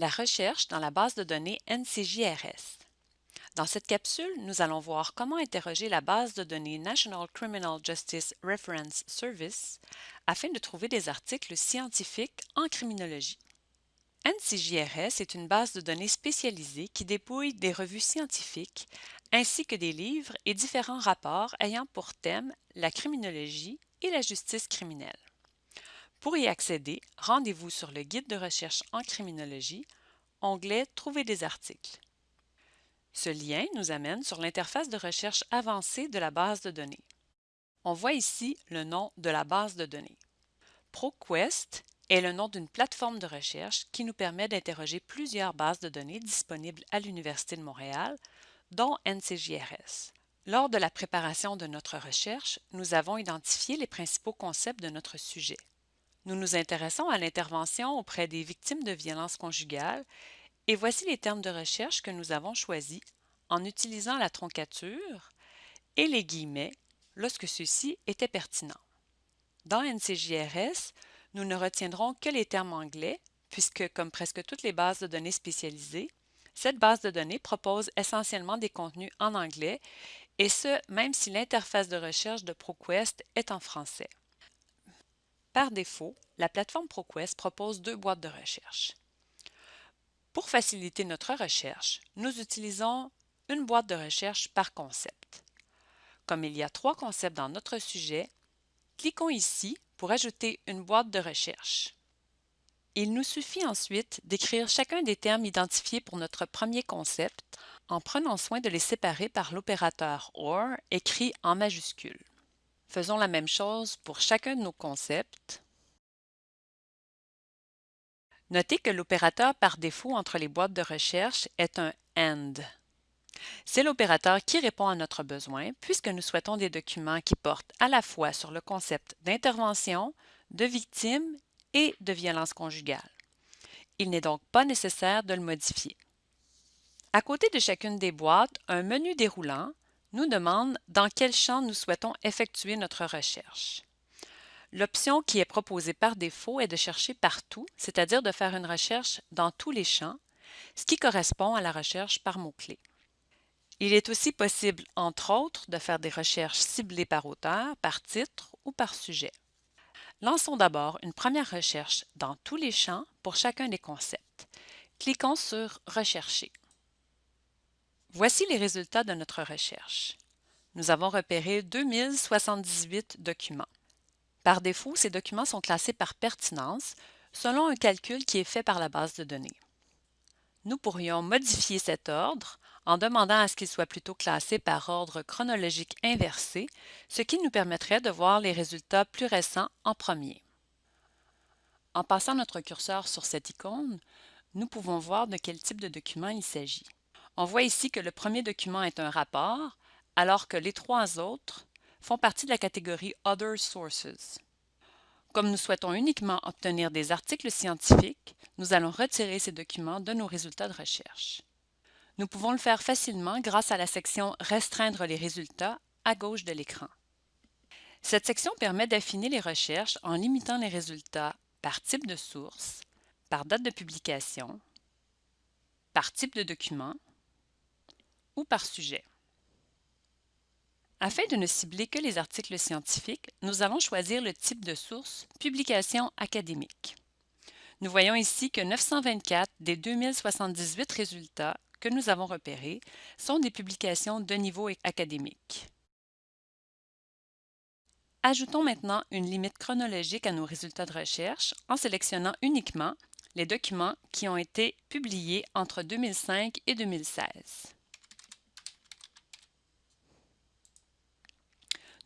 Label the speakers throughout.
Speaker 1: La recherche dans la base de données NCJRS. Dans cette capsule, nous allons voir comment interroger la base de données National Criminal Justice Reference Service afin de trouver des articles scientifiques en criminologie. NCJRS est une base de données spécialisée qui dépouille des revues scientifiques ainsi que des livres et différents rapports ayant pour thème la criminologie et la justice criminelle. Pour y accéder, rendez-vous sur le guide de recherche en criminologie, onglet Trouver des articles. Ce lien nous amène sur l'interface de recherche avancée de la base de données. On voit ici le nom de la base de données. ProQuest est le nom d'une plateforme de recherche qui nous permet d'interroger plusieurs bases de données disponibles à l'Université de Montréal, dont NCJRS. Lors de la préparation de notre recherche, nous avons identifié les principaux concepts de notre sujet. Nous nous intéressons à l'intervention auprès des victimes de violences conjugales et voici les termes de recherche que nous avons choisis en utilisant la troncature et les guillemets lorsque ceux-ci étaient pertinents. Dans NCJRS, nous ne retiendrons que les termes anglais puisque, comme presque toutes les bases de données spécialisées, cette base de données propose essentiellement des contenus en anglais et ce, même si l'interface de recherche de ProQuest est en français. Par défaut, la plateforme ProQuest propose deux boîtes de recherche. Pour faciliter notre recherche, nous utilisons une boîte de recherche par concept. Comme il y a trois concepts dans notre sujet, cliquons ici pour ajouter une boîte de recherche. Il nous suffit ensuite d'écrire chacun des termes identifiés pour notre premier concept en prenant soin de les séparer par l'opérateur OR écrit en majuscule. Faisons la même chose pour chacun de nos concepts. Notez que l'opérateur par défaut entre les boîtes de recherche est un AND. C'est l'opérateur qui répond à notre besoin puisque nous souhaitons des documents qui portent à la fois sur le concept d'intervention, de victime et de violence conjugale. Il n'est donc pas nécessaire de le modifier. À côté de chacune des boîtes, un menu déroulant nous demande dans quel champ nous souhaitons effectuer notre recherche. L'option qui est proposée par défaut est de chercher partout, c'est-à-dire de faire une recherche dans tous les champs, ce qui correspond à la recherche par mots-clés. Il est aussi possible, entre autres, de faire des recherches ciblées par auteur, par titre ou par sujet. Lançons d'abord une première recherche dans tous les champs pour chacun des concepts. Cliquons sur Rechercher. Voici les résultats de notre recherche. Nous avons repéré 2078 documents. Par défaut, ces documents sont classés par pertinence selon un calcul qui est fait par la base de données. Nous pourrions modifier cet ordre en demandant à ce qu'il soit plutôt classé par ordre chronologique inversé, ce qui nous permettrait de voir les résultats plus récents en premier. En passant notre curseur sur cette icône, nous pouvons voir de quel type de document il s'agit. On voit ici que le premier document est un rapport, alors que les trois autres font partie de la catégorie Other Sources. Comme nous souhaitons uniquement obtenir des articles scientifiques, nous allons retirer ces documents de nos résultats de recherche. Nous pouvons le faire facilement grâce à la section Restreindre les résultats à gauche de l'écran. Cette section permet d'affiner les recherches en limitant les résultats par type de source, par date de publication, par type de document ou par sujet. Afin de ne cibler que les articles scientifiques, nous allons choisir le type de source « Publication académique ». Nous voyons ici que 924 des 2078 résultats que nous avons repérés sont des publications de niveau académique. Ajoutons maintenant une limite chronologique à nos résultats de recherche en sélectionnant uniquement les documents qui ont été publiés entre 2005 et 2016.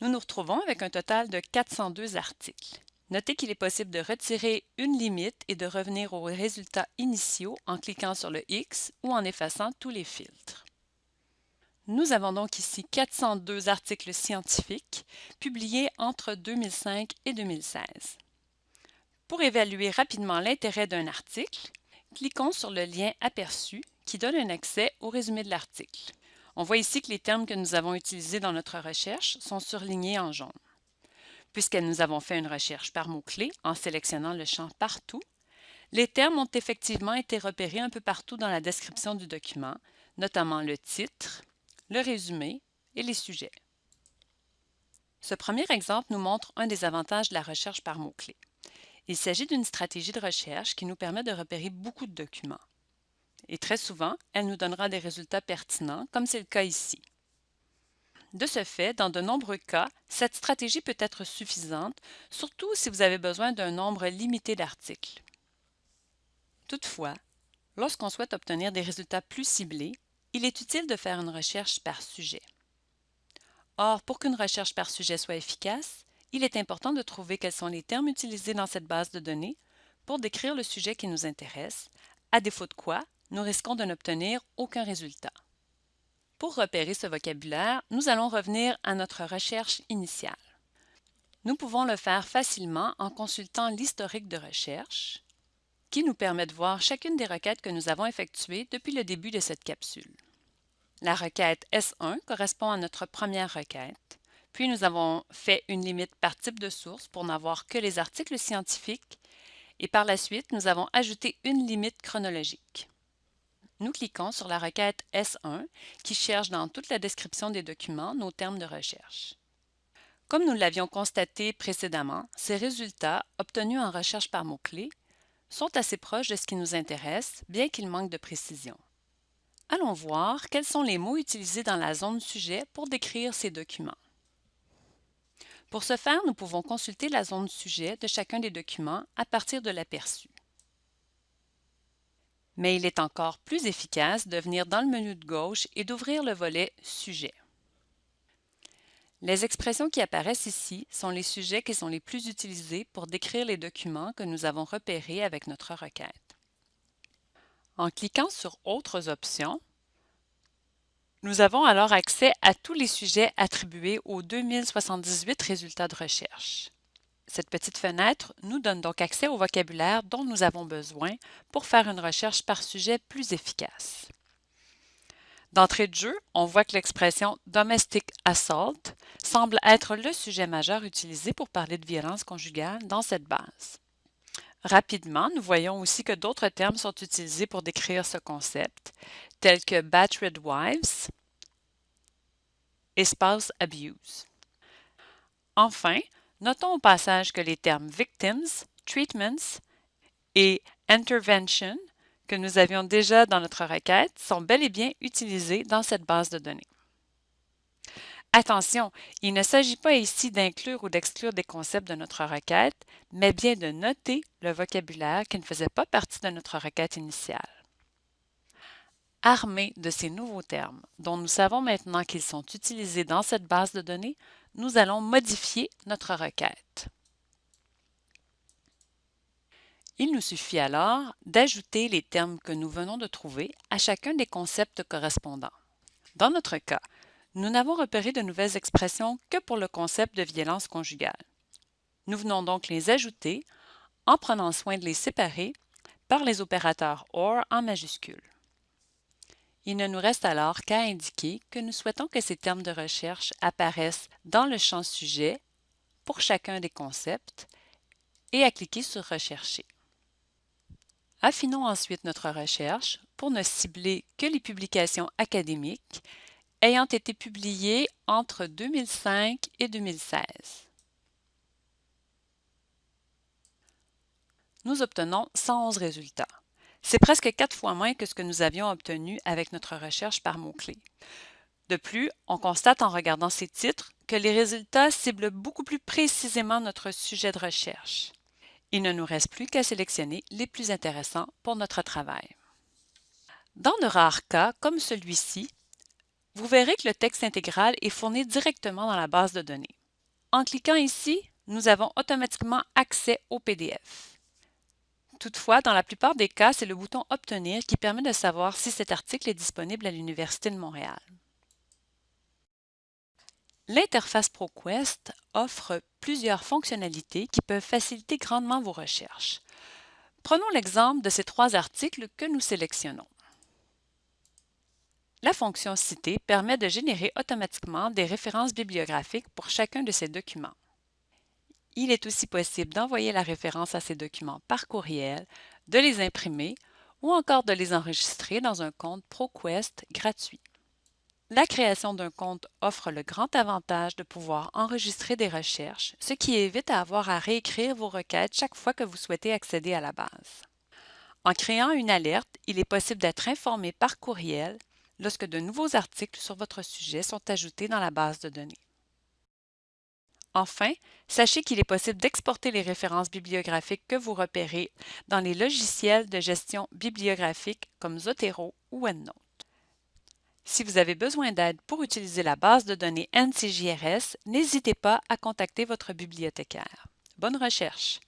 Speaker 1: Nous nous retrouvons avec un total de 402 articles. Notez qu'il est possible de retirer une limite et de revenir aux résultats initiaux en cliquant sur le X ou en effaçant tous les filtres. Nous avons donc ici 402 articles scientifiques publiés entre 2005 et 2016. Pour évaluer rapidement l'intérêt d'un article, cliquons sur le lien aperçu qui donne un accès au résumé de l'article. On voit ici que les termes que nous avons utilisés dans notre recherche sont surlignés en jaune. Puisque nous avons fait une recherche par mots-clés en sélectionnant le champ Partout, Les termes ont effectivement été repérés un peu partout dans la description du document, notamment le titre, le résumé et les sujets. Ce premier exemple nous montre un des avantages de la recherche par mots-clés. Il s'agit d'une stratégie de recherche qui nous permet de repérer beaucoup de documents. Et très souvent, elle nous donnera des résultats pertinents, comme c'est le cas ici. De ce fait, dans de nombreux cas, cette stratégie peut être suffisante, surtout si vous avez besoin d'un nombre limité d'articles. Toutefois, lorsqu'on souhaite obtenir des résultats plus ciblés, il est utile de faire une recherche par sujet. Or, pour qu'une recherche par sujet soit efficace, il est important de trouver quels sont les termes utilisés dans cette base de données pour décrire le sujet qui nous intéresse, à défaut de quoi nous risquons de n'obtenir aucun résultat. Pour repérer ce vocabulaire, nous allons revenir à notre recherche initiale. Nous pouvons le faire facilement en consultant l'historique de recherche, qui nous permet de voir chacune des requêtes que nous avons effectuées depuis le début de cette capsule. La requête S1 correspond à notre première requête, puis nous avons fait une limite par type de source pour n'avoir que les articles scientifiques, et par la suite, nous avons ajouté une limite chronologique. Nous cliquons sur la requête S1 qui cherche dans toute la description des documents nos termes de recherche. Comme nous l'avions constaté précédemment, ces résultats, obtenus en recherche par mots-clés, sont assez proches de ce qui nous intéresse, bien qu'ils manquent de précision. Allons voir quels sont les mots utilisés dans la zone sujet pour décrire ces documents. Pour ce faire, nous pouvons consulter la zone sujet de chacun des documents à partir de l'aperçu. Mais il est encore plus efficace de venir dans le menu de gauche et d'ouvrir le volet Sujet. Les expressions qui apparaissent ici sont les sujets qui sont les plus utilisés pour décrire les documents que nous avons repérés avec notre requête. En cliquant sur Autres options, nous avons alors accès à tous les sujets attribués aux 2078 résultats de recherche. Cette petite fenêtre nous donne donc accès au vocabulaire dont nous avons besoin pour faire une recherche par sujet plus efficace. D'entrée de jeu, on voit que l'expression Domestic Assault semble être le sujet majeur utilisé pour parler de violence conjugale dans cette base. Rapidement, nous voyons aussi que d'autres termes sont utilisés pour décrire ce concept, tels que Battered Wives et Spouse Abuse. Enfin, notons au passage que les termes Victims, Treatments et Intervention que nous avions déjà dans notre requête sont bel et bien utilisés dans cette base de données. Attention, il ne s'agit pas ici d'inclure ou d'exclure des concepts de notre requête, mais bien de noter le vocabulaire qui ne faisait pas partie de notre requête initiale. Armés de ces nouveaux termes, dont nous savons maintenant qu'ils sont utilisés dans cette base de données, nous allons modifier notre requête. Il nous suffit alors d'ajouter les termes que nous venons de trouver à chacun des concepts correspondants. Dans notre cas, nous n'avons repéré de nouvelles expressions que pour le concept de violence conjugale. Nous venons donc les ajouter en prenant soin de les séparer par les opérateurs OR en majuscule. Il ne nous reste alors qu'à indiquer que nous souhaitons que ces termes de recherche apparaissent dans le champ sujet pour chacun des concepts et à cliquer sur Rechercher. Affinons ensuite notre recherche pour ne cibler que les publications académiques ayant été publiées entre 2005 et 2016. Nous obtenons 111 résultats. C'est presque quatre fois moins que ce que nous avions obtenu avec notre recherche par mots-clés. De plus, on constate en regardant ces titres que les résultats ciblent beaucoup plus précisément notre sujet de recherche. Il ne nous reste plus qu'à sélectionner les plus intéressants pour notre travail. Dans de rares cas, comme celui-ci, vous verrez que le texte intégral est fourni directement dans la base de données. En cliquant ici, nous avons automatiquement accès au PDF. Toutefois, dans la plupart des cas, c'est le bouton Obtenir qui permet de savoir si cet article est disponible à l'Université de Montréal. L'interface ProQuest offre plusieurs fonctionnalités qui peuvent faciliter grandement vos recherches. Prenons l'exemple de ces trois articles que nous sélectionnons. La fonction Citer permet de générer automatiquement des références bibliographiques pour chacun de ces documents. Il est aussi possible d'envoyer la référence à ces documents par courriel, de les imprimer ou encore de les enregistrer dans un compte ProQuest gratuit. La création d'un compte offre le grand avantage de pouvoir enregistrer des recherches, ce qui évite à avoir à réécrire vos requêtes chaque fois que vous souhaitez accéder à la base. En créant une alerte, il est possible d'être informé par courriel lorsque de nouveaux articles sur votre sujet sont ajoutés dans la base de données. Enfin, sachez qu'il est possible d'exporter les références bibliographiques que vous repérez dans les logiciels de gestion bibliographique comme Zotero ou EndNote. Si vous avez besoin d'aide pour utiliser la base de données NCJRS, n'hésitez pas à contacter votre bibliothécaire. Bonne recherche!